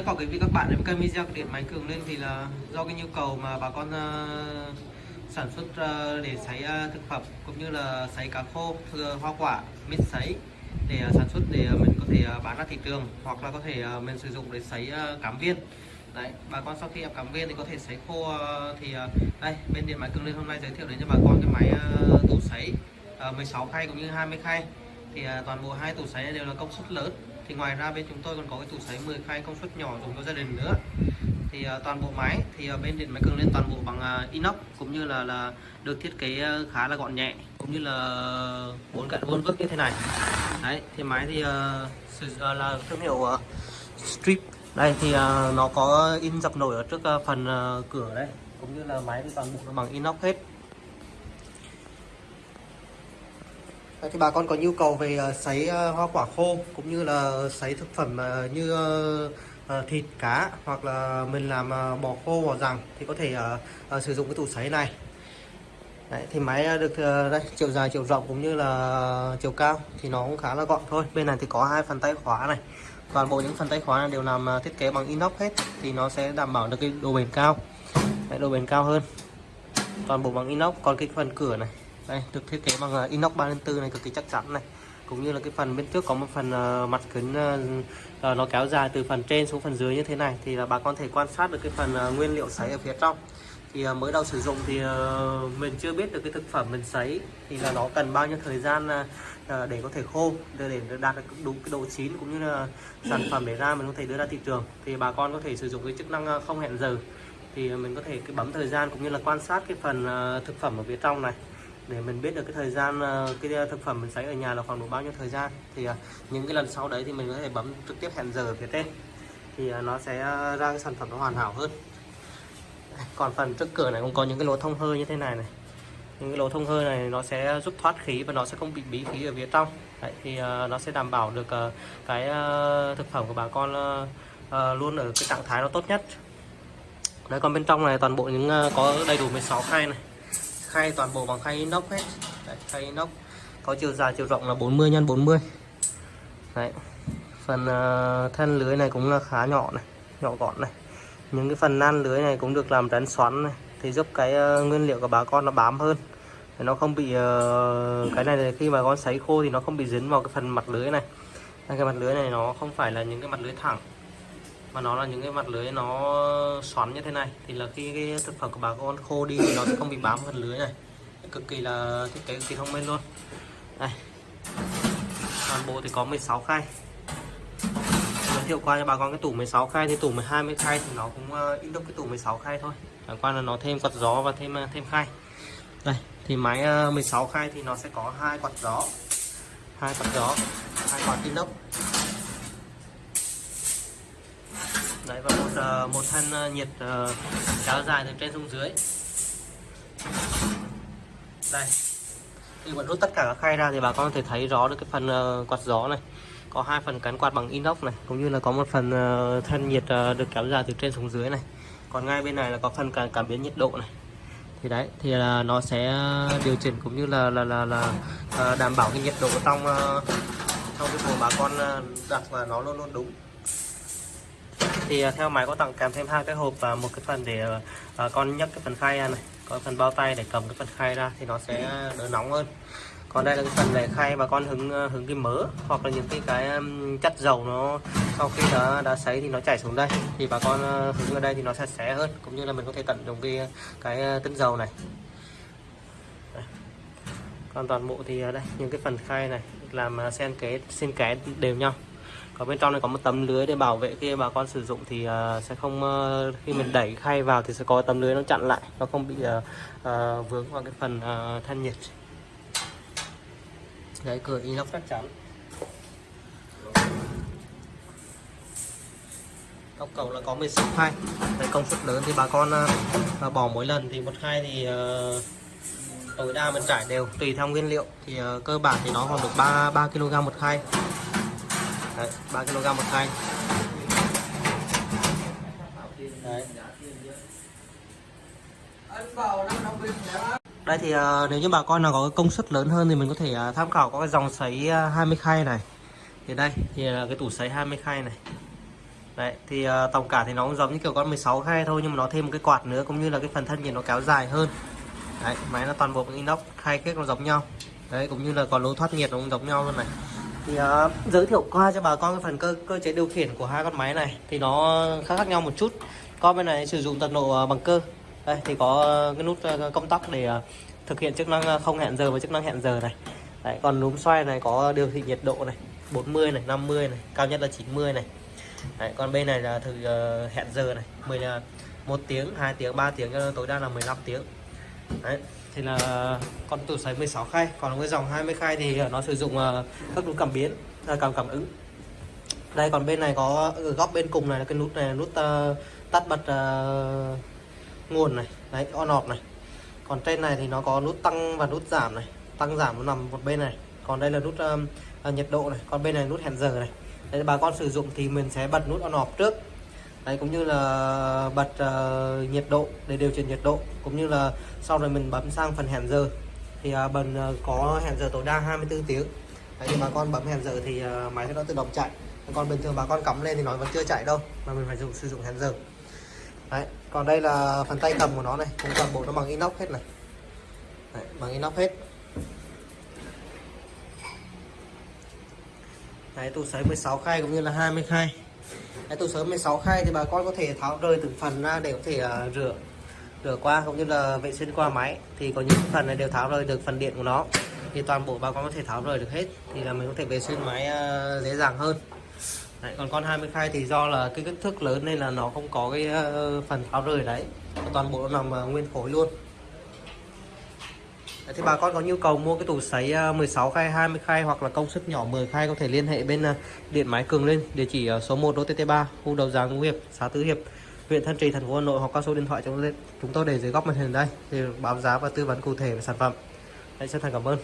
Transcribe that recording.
rất có quý vị các bạn đến kênh video điện máy cường lên thì là do cái nhu cầu mà bà con uh, sản xuất uh, để sấy uh, thực phẩm cũng như là sấy cá khô thưa hoa quả mít sấy để sản xuất để mình có thể bán ra thị trường hoặc là có thể mình sử dụng để sấy ờ, cám viên. Đấy bà con sau khi ép cám viên thì có thể sấy khô thì đây bên điện máy cường lên hôm nay giới thiệu đến cho bà con cái máy tủ sấy 16 khay cũng như 20 khay. Thì toàn bộ hai tủ sấy đều là công suất lớn thì ngoài ra bên chúng tôi còn có cái tủ sấy 10 khay công suất nhỏ dùng cho gia đình nữa. Thì uh, toàn bộ máy thì uh, bên điện máy cường lên toàn bộ bằng uh, inox cũng như là là được thiết kế uh, khá là gọn nhẹ cũng như là bốn cạnh vuông vức như thế này. Đấy thì máy thì uh, uh, là thương hiệu uh, strip. Đây thì uh, nó có in dập nổi ở trước uh, phần uh, cửa đấy cũng như là máy thì toàn bộ nó bằng inox hết Đấy, thì bà con có nhu cầu về ờ, sấy ờ, hoa quả khô cũng như là sấy thực phẩm ờ, như thịt cá hoặc là mình làm bò khô bò rằng thì có thể sử dụng cái tủ sấy này. Đấy, thì máy được đây chiều dài chiều rộng cũng như là chiều cao thì nó cũng khá là gọn thôi. Bên này thì có hai phần tay khóa này. Toàn bộ những phần tay khóa này đều làm thiết kế bằng inox hết thì nó sẽ đảm bảo được cái độ bền cao. Đấy, độ bền cao hơn. Toàn bộ bằng inox. Còn cái phần cửa này đây được thiết kế bằng uh, inox 304 này cực kỳ chắc chắn này. Cũng như là cái phần bên trước có một phần uh, mặt kính uh, uh, nó kéo dài từ phần trên xuống phần dưới như thế này. Thì là bà con thể quan sát được cái phần uh, nguyên liệu sấy ở phía trong. Thì uh, mới đầu sử dụng thì uh, mình chưa biết được cái thực phẩm mình sấy thì là nó cần bao nhiêu thời gian uh, để có thể khô để, để đạt được đúng cái độ chín cũng như là sản phẩm để ra mình có thể đưa ra thị trường. Thì bà con có thể sử dụng cái chức năng không hẹn giờ. Thì mình có thể cái bấm thời gian cũng như là quan sát cái phần uh, thực phẩm ở phía trong này để mình biết được cái thời gian ờ, cái ờ, thực phẩm mình sấy ở nhà là khoảng độ bao nhiêu thời gian thì ờ, những cái lần sau đấy thì mình có thể bấm trực tiếp hẹn giờ ở phía trên thì nó sẽ ra cái sản phẩm nó hoàn hảo hơn. Còn phần trước cửa này cũng có những cái lỗ thông hơi như thế này này. Những cái lỗ thông hơi này nó sẽ giúp thoát khí và nó sẽ không bị bí khí ở phía trong. Đấy, thì nó sẽ đảm bảo được cái thực phẩm của bà con luôn ở cái trạng thái nó tốt nhất. Đấy còn bên trong này toàn bộ những có đầy đủ 16 khay này khay toàn bộ bằng khay inox hết. Đấy, khay inox có chiều dài chiều rộng là 40 x 40 Đấy. phần uh, thân lưới này cũng là khá nhỏ này nhỏ gọn này. Những cái phần nan lưới này cũng được làm rắn xoắn này thì giúp cái uh, nguyên liệu của bà con nó bám hơn. Thì nó không bị uh, cái này khi mà con sấy khô thì nó không bị dính vào cái phần mặt lưới này. Cái mặt lưới này nó không phải là những cái mặt lưới thẳng mà nó là những cái mặt lưới nó xoắn như thế này. Thì là khi cái thực phẩm của bà con khô đi thì nó sẽ không bị bám phần lưới này. Cực kỳ là thiết kế cực kỳ thông minh luôn. Đây. Toàn bộ thì có 16 khay. Giới thiệu qua cho bà con cái tủ 16 khay thì tủ 20 khay thì nó cũng ờ, ít đúc cái tủ 16 khay thôi. Chẳng qua là nó thêm quạt gió và thêm ờ, thêm khay. Đây, thì máy ờ, 16 khay thì nó sẽ có hai quạt gió. Hai quạt gió, hai quạt inox. Đấy và một ờ, một thân ờ, nhiệt ờ, kéo dài từ trên xuống dưới. Đây. Khi bạn rút tất cả các khay ra thì bà con có thể thấy rõ được cái phần quạt gió này. Có hai phần cán quạt bằng inox này cũng như là có một phần thân nhiệt được kéo dài từ trên xuống dưới này. Còn ngay bên này là có phần cảm, cảm biến nhiệt độ này. Thì đấy thì là nó sẽ điều chỉnh cũng như là là là, là đảm bảo cái nhiệt độ trong trong cái bộ bà con đặt và nó luôn luôn đúng thì à, theo máy có tặng kèm thêm hai cái hộp và một cái phần để à, à, con nhấc cái phần khay ra này. Có phần bao tay để cầm cái phần khay ra thì nó sẽ đỡ nóng hơn. Còn đây là cái phần để khay bà con hứng hứng cái mỡ hoặc là những cái cái chất dầu nó sau khi đã đã sấy thì nó chảy xuống đây. Thì bà con hứng ở đây thì nó sẽ xé hơn, cũng như là mình có thể tận dụng cái cái tinh dầu này. Đây. còn toàn bộ thì đây, những cái phần khay này làm xen kế xen kẽ đều nhau ở bên trong này có một tấm lưới để bảo vệ khi bà con sử dụng thì uh, sẽ không uh, khi mình đẩy khay vào thì sẽ có tấm lưới nó chặn lại nó không bị uh, uh, vướng vào cái phần uh, than nhiệt. Đấy cửa inox chắc chắn. Góc cầu là có 16 khay. Đấy công suất lớn thì bà con uh, bỏ mỗi lần thì một khay thì uh, tối đa mình trải đều tùy theo nguyên liệu. Thì uh, cơ bản thì nó còn được 3 3 kg một khay. Đấy, 3 kg một thanh. Đấy. Đây thì uh, nếu như bà con nào có cái công suất lớn hơn thì mình có thể uh, tham khảo có cái dòng sấy ờ, uh, 20 khay này. Thì đây thì là cái tủ sấy 20 khay này. Đấy, thì uh, tổng cả thì nó cũng giống như kiểu con 16 khay thôi nhưng mà nó thêm một cái quạt nữa cũng như là cái phần thân nhiệt nó kéo dài hơn. Đấy, máy nó toàn bộ inox, khay kết nó giống nhau. Đấy, cũng như là còn lỗ thoát nhiệt nó cũng giống nhau luôn này. Thì uh, giới thiệu qua cho bà con cái phần cơ cơ chế điều khiển của hai con máy này thì nó khác khác nhau một chút. Con bên này sử dụng tần độ ờ, bằng cơ. Đây thì có cái nút ờ, công tắc để thực hiện chức năng không hẹn giờ và chức năng hẹn giờ này. Đấy, còn núm xoay này có điều thị nhiệt độ này, 40 này, 50 này, cao nhất là 90 này. Đấy, còn bên này là thử hẹn giờ này 10 là một tiếng 2 tiếng 3 tiếng tối đa là 15 tiếng Đấy, thì là con tủ sấy 16 khay còn cái dòng 20 khay thì nó sử dụng ờ, các nút cảm biến à, cảm cảm ứng. Đây còn bên này có ở góc bên cùng này là cái nút này nút uh, tắt bật uh, nguồn này đấy on off này. Còn trên này thì nó có nút tăng và nút giảm này tăng giảm nó nằm một bên này. Còn đây là nút uh, nhiệt độ này còn bên này nút hẹn giờ này. Đấy, bà con sử dụng thì mình sẽ bật nút on off trước. Đấy, cũng như là bật uh, nhiệt độ để điều chỉnh nhiệt độ cũng như là sau rồi mình bấm sang phần hẹn giờ. Thì ờ, uh, bần uh, ờ, có hẹn giờ tối đa 24 tiếng. Đấy, thì bà con bấm hẹn giờ thì uh, máy sẽ nó tự động chạy. Còn bình thường bà con cắm lên thì nó vẫn chưa chạy đâu mà mình phải dùng sử dụng hẹn giờ. Đấy, còn đây là phần tay cầm của nó này cũng toàn bộ nó bằng inox hết này. Đấy, bằng inox hết. Đấy, tủ sấy 16 khay cũng như là 20 khay. Đấy, tủ sớm 16 khay thì bà con có thể tháo rời từng phần ra để có thể uh, rửa rửa qua cũng như là vệ sinh qua máy. Thì có những phần này đều tháo rời được phần điện của nó. Thì toàn bộ bà con có thể tháo rời được hết thì là mình có thể vệ sinh máy uh, dễ dàng hơn. Đấy, còn con 20 khay thì do là cái kích thước lớn nên là nó không có cái uh, phần tháo rời đấy. Toàn bộ nó nằm uh, nguyên khối luôn thì bà con có nhu cầu mua cái tủ sấy 16 khay, 20 khay hoặc là công suất nhỏ 10 khay có thể liên hệ bên à, điện máy Cường lên địa chỉ ở số 1 đô TT3, khu đầu giàng Ngũ Hiệp, xã Tứ Hiệp, huyện Thanh Trì, thành phố Hà Nội hoặc qua số điện thoại chúng tôi để dưới góc màn hình đây thì báo giá và tư vấn cụ thể về sản phẩm. Đấy, xin thành cảm ơn.